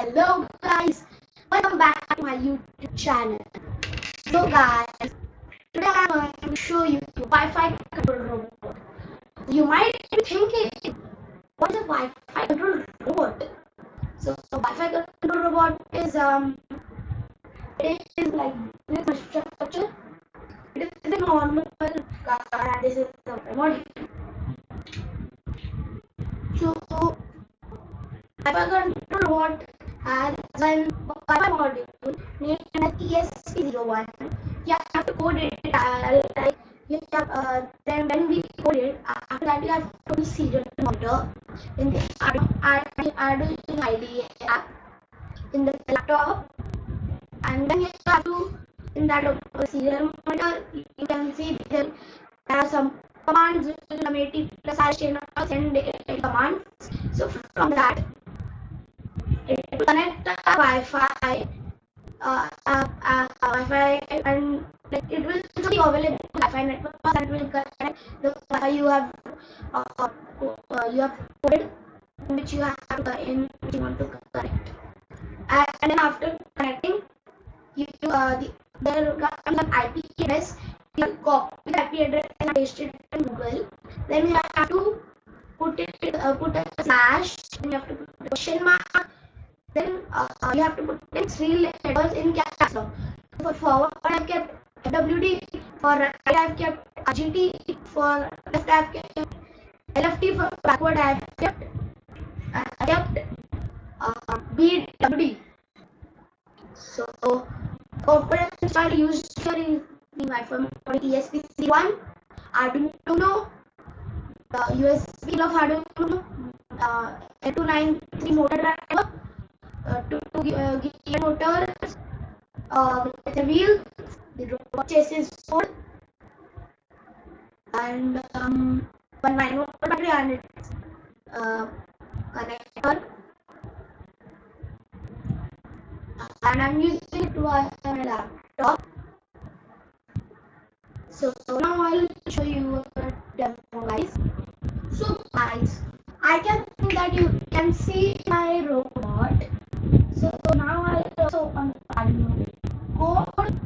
Hello guys, welcome back to my YouTube channel. So guys, today I'm going to show you the Wi-Fi control robot. You might be thinking, what is a Wi-Fi control robot? So, so Wi-Fi control robot is um, it is like this structure. It is a normal car and this is the remote. So, Wi-Fi control robot has one Wi-Fi module named as ESP01. You have to code it. Uh, like you have, uh, then when we code it, after that you have to serial monitor in the Arduino IDE app in the laptop, and then you have to in that uh, serial monitor you can see there, are some commands which will automatically send commands. So from that connect the Wi-Fi, uh, uh, uh, Wi-Fi, and like it will be available Wi-Fi network that will connect the Wi-Fi you have uh, uh, you have coded which you have to in which you want to connect. And, and then after connecting, you uh, the, there comes IP address. You copy the IP address and paste it in Google. Then you have to put it uh, put a slash. Then you have to put a question mark then uh, you have to put in three letters in caps lock. For forward, I've kept WD. For right, I've kept GT. For left, I've kept LFT. For backward, I've kept I kept uh, BWD. So, corporate style used here in the Wi-Fi ESP31, Arduino, the USB of Arduino, uh, 8293 motor driver, uh, to, to uh, gear motors, uh, the wheel, the robot chassis sword, and um, one 9 volt battery and its uh, connector. And I'm using it to my laptop. So now I'll show you a demo, guys. So guys, I can think that you can see my robot so now I also open Arduino code.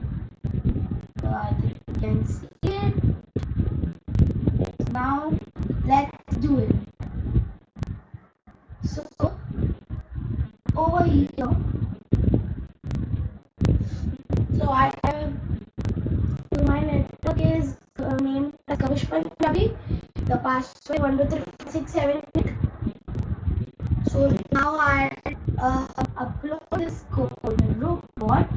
So I think you can see it. Now let's do it. So here. So I have so my network is uh, named as Kavish Punjabi. The password one two three six seven eight. So now I uh, upload this code robot.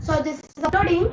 So this is uploading.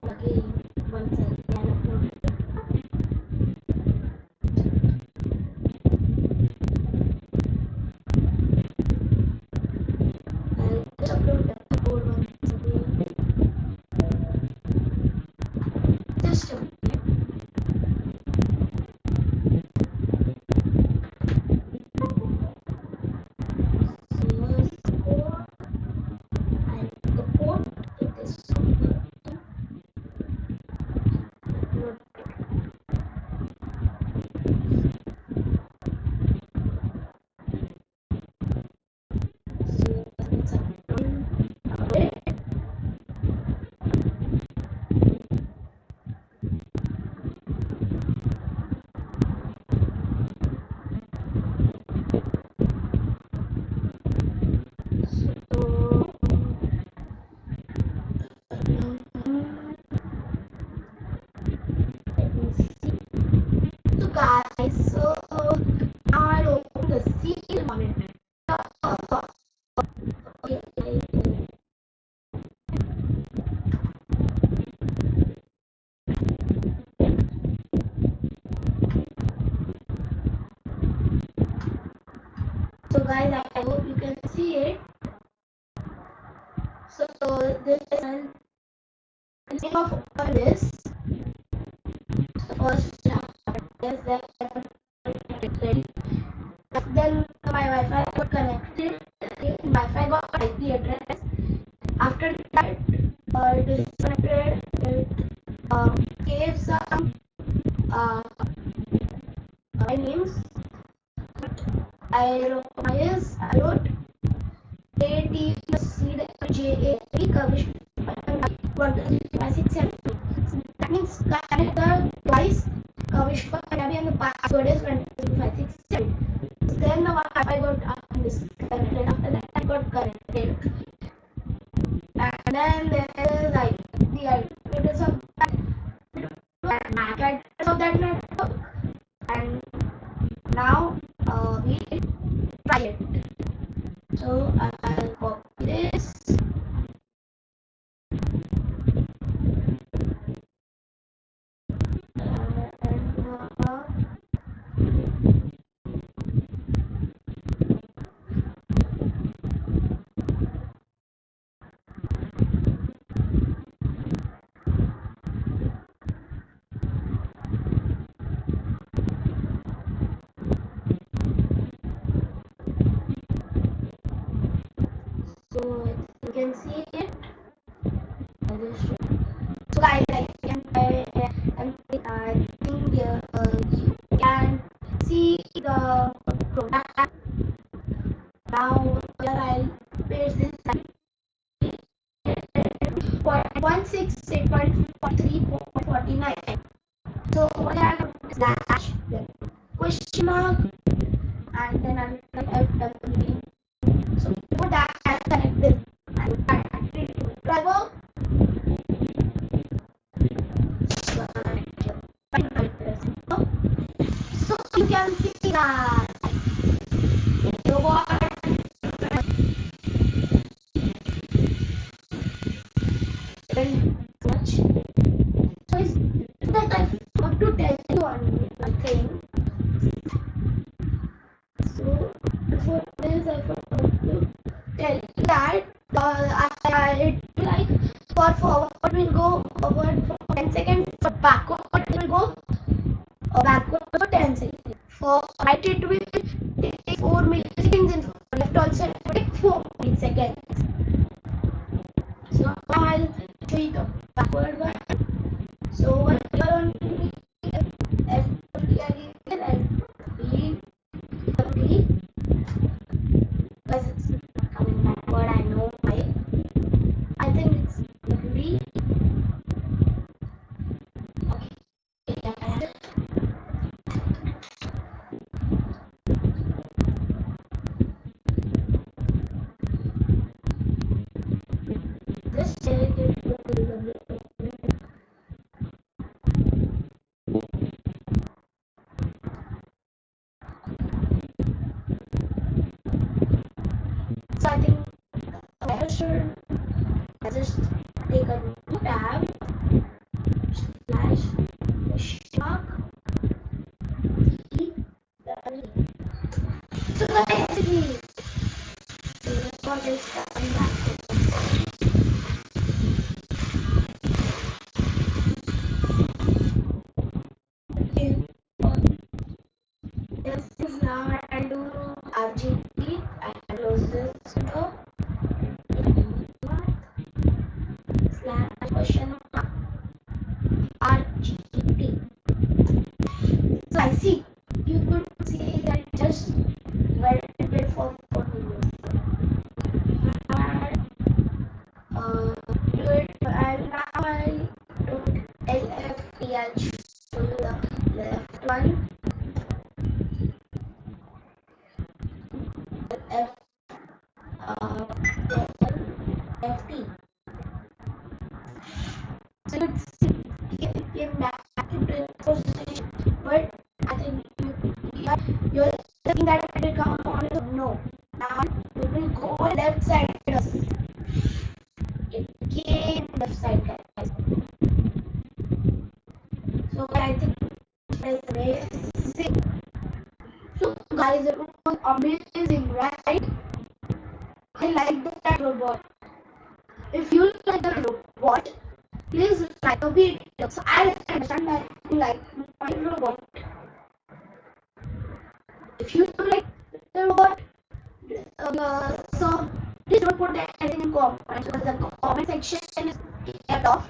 So guys, I hope you can see it. So, so this is an name of this. The first chapter is that three curvature that means connect the twice curvature for Kanabi and the password is 257. Then the one I got up this connected after that I got connected. And then there is like the alternatives of that network of that network. And now uh, we try it. So I now here I'll paste this 168.43.49 so what I have is dash question mark and then I'm going to so no dash I connect connected. driver so you can see that for forward will go forward for 10 seconds, for backward it will go backward for 10 seconds. For right it will sure. I just take a new tab, slash shock, the So the basically, so this one coming back. Was amazing, right? I like the robot. If you like the robot, please like a video so I understand that you like my robot. Uh, if you like the robot, uh, so please don't put that in comments because the comment section is cut off.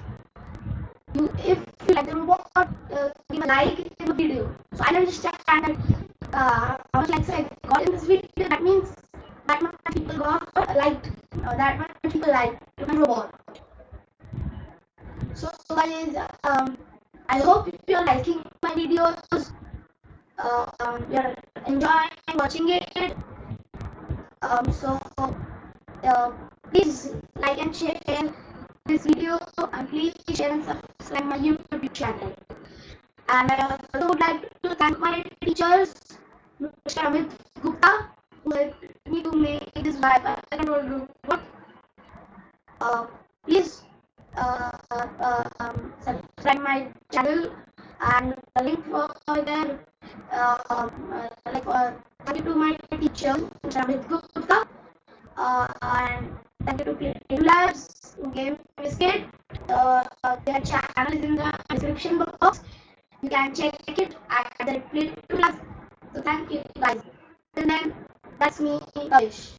You, if you like the robot, uh, give a like in the video. So I understand that uh, how much likes I got in this video. That means that much people got liked. Uh, that much people liked my robot. So guys, um, I hope you're liking my videos. Uh, um, you're enjoying watching it. Um, so uh, please like and share this video and please share and subscribe my YouTube channel. And I also would like to thank my teachers, Mr. Amit Gupta, who me to make this Wi-Fi control room. Uh, please uh, uh, um, subscribe my channel and the link for there uh, uh, like uh, thank you to my teacher Mr. Amit Gupta uh, and thank you to Creative Labs who gave me biscuit uh, their channel is in the description box you can check it at the Creative so thank you guys. And then that's me Kavish